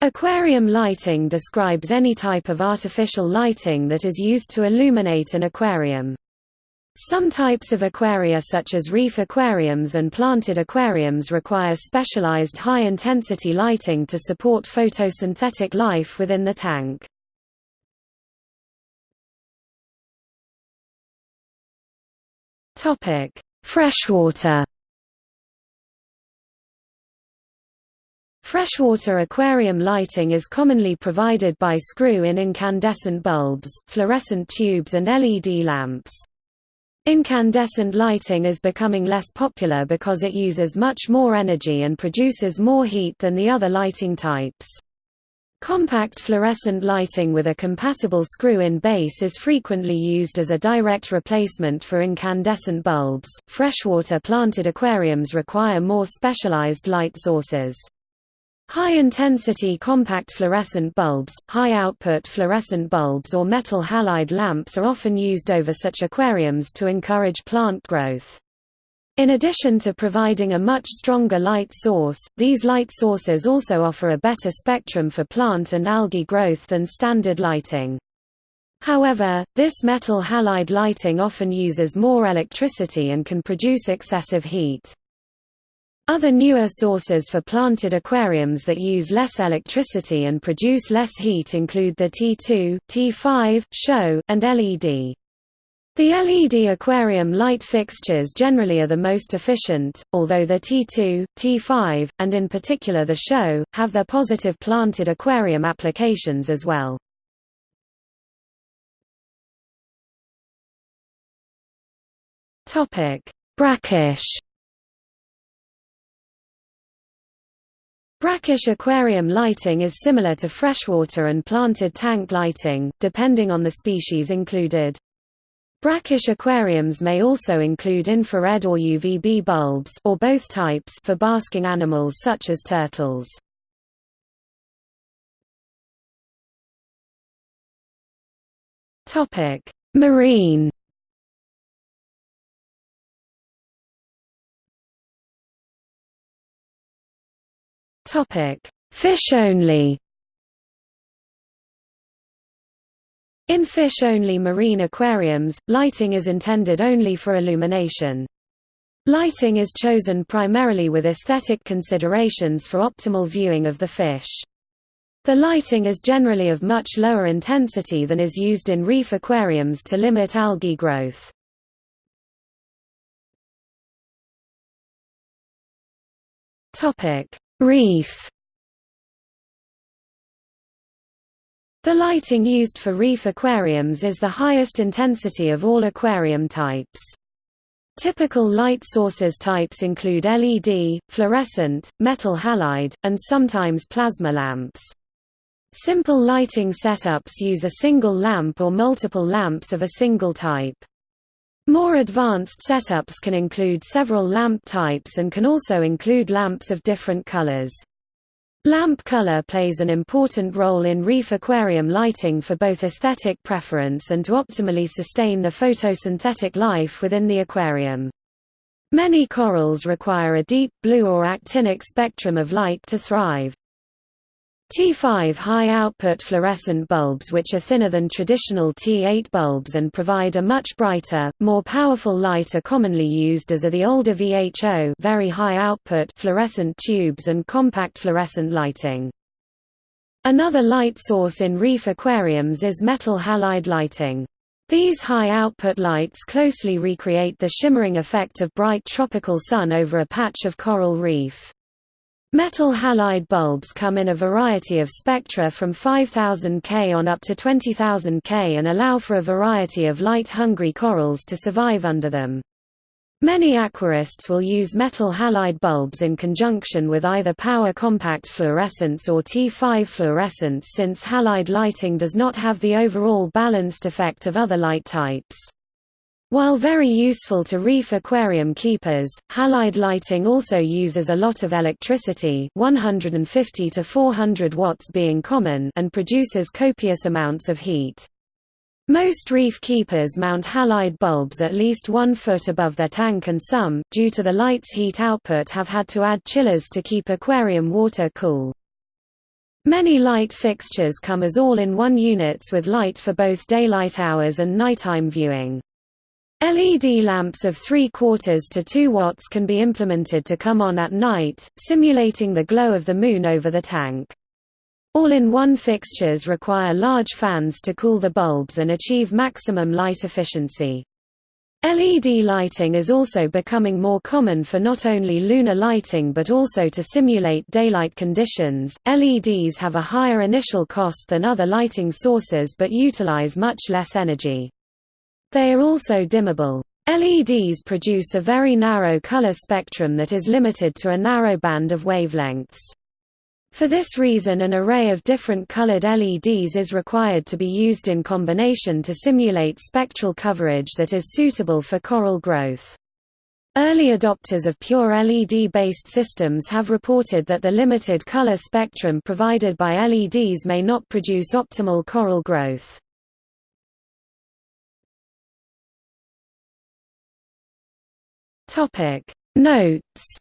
Aquarium lighting describes any type of artificial lighting that is used to illuminate an aquarium. Some types of aquaria such as reef aquariums and planted aquariums require specialized high-intensity lighting to support photosynthetic life within the tank. Freshwater Freshwater aquarium lighting is commonly provided by screw-in incandescent bulbs, fluorescent tubes and LED lamps. Incandescent lighting is becoming less popular because it uses much more energy and produces more heat than the other lighting types. Compact fluorescent lighting with a compatible screw-in base is frequently used as a direct replacement for incandescent bulbs. Freshwater planted aquariums require more specialized light sources. High-intensity compact fluorescent bulbs, high-output fluorescent bulbs or metal halide lamps are often used over such aquariums to encourage plant growth. In addition to providing a much stronger light source, these light sources also offer a better spectrum for plant and algae growth than standard lighting. However, this metal halide lighting often uses more electricity and can produce excessive heat. Other newer sources for planted aquariums that use less electricity and produce less heat include the T2, T5, SHO, and LED. The LED aquarium light fixtures generally are the most efficient, although the T2, T5, and in particular the SHO, have their positive planted aquarium applications as well. Brackish Brackish aquarium lighting is similar to freshwater and planted tank lighting, depending on the species included. Brackish aquariums may also include infrared or UVB bulbs or both types for basking animals such as turtles. Topic: Marine Topic: Fish only. In fish-only marine aquariums, lighting is intended only for illumination. Lighting is chosen primarily with aesthetic considerations for optimal viewing of the fish. The lighting is generally of much lower intensity than is used in reef aquariums to limit algae growth. Reef The lighting used for reef aquariums is the highest intensity of all aquarium types. Typical light sources types include LED, fluorescent, metal halide, and sometimes plasma lamps. Simple lighting setups use a single lamp or multiple lamps of a single type. More advanced setups can include several lamp types and can also include lamps of different colors. Lamp color plays an important role in reef aquarium lighting for both aesthetic preference and to optimally sustain the photosynthetic life within the aquarium. Many corals require a deep blue or actinic spectrum of light to thrive. T5 high-output fluorescent bulbs which are thinner than traditional T8 bulbs and provide a much brighter, more powerful light are commonly used as are the older VHO very high-output fluorescent tubes and compact fluorescent lighting. Another light source in reef aquariums is metal halide lighting. These high-output lights closely recreate the shimmering effect of bright tropical sun over a patch of coral reef. Metal halide bulbs come in a variety of spectra from 5000 K on up to 20,000 K and allow for a variety of light-hungry corals to survive under them. Many aquarists will use metal halide bulbs in conjunction with either power compact fluorescence or T5 fluorescence since halide lighting does not have the overall balanced effect of other light types. While very useful to reef aquarium keepers, halide lighting also uses a lot of electricity 150 to 400 watts being common and produces copious amounts of heat. Most reef keepers mount halide bulbs at least one foot above their tank and some, due to the light's heat output have had to add chillers to keep aquarium water cool. Many light fixtures come as all-in-one units with light for both daylight hours and nighttime viewing. LED lamps of 3 quarters to 2 watts can be implemented to come on at night, simulating the glow of the moon over the tank. All-in-one fixtures require large fans to cool the bulbs and achieve maximum light efficiency. LED lighting is also becoming more common for not only lunar lighting but also to simulate daylight conditions. LEDs have a higher initial cost than other lighting sources but utilize much less energy. They are also dimmable. LEDs produce a very narrow color spectrum that is limited to a narrow band of wavelengths. For this reason an array of different colored LEDs is required to be used in combination to simulate spectral coverage that is suitable for coral growth. Early adopters of pure LED-based systems have reported that the limited color spectrum provided by LEDs may not produce optimal coral growth. Notes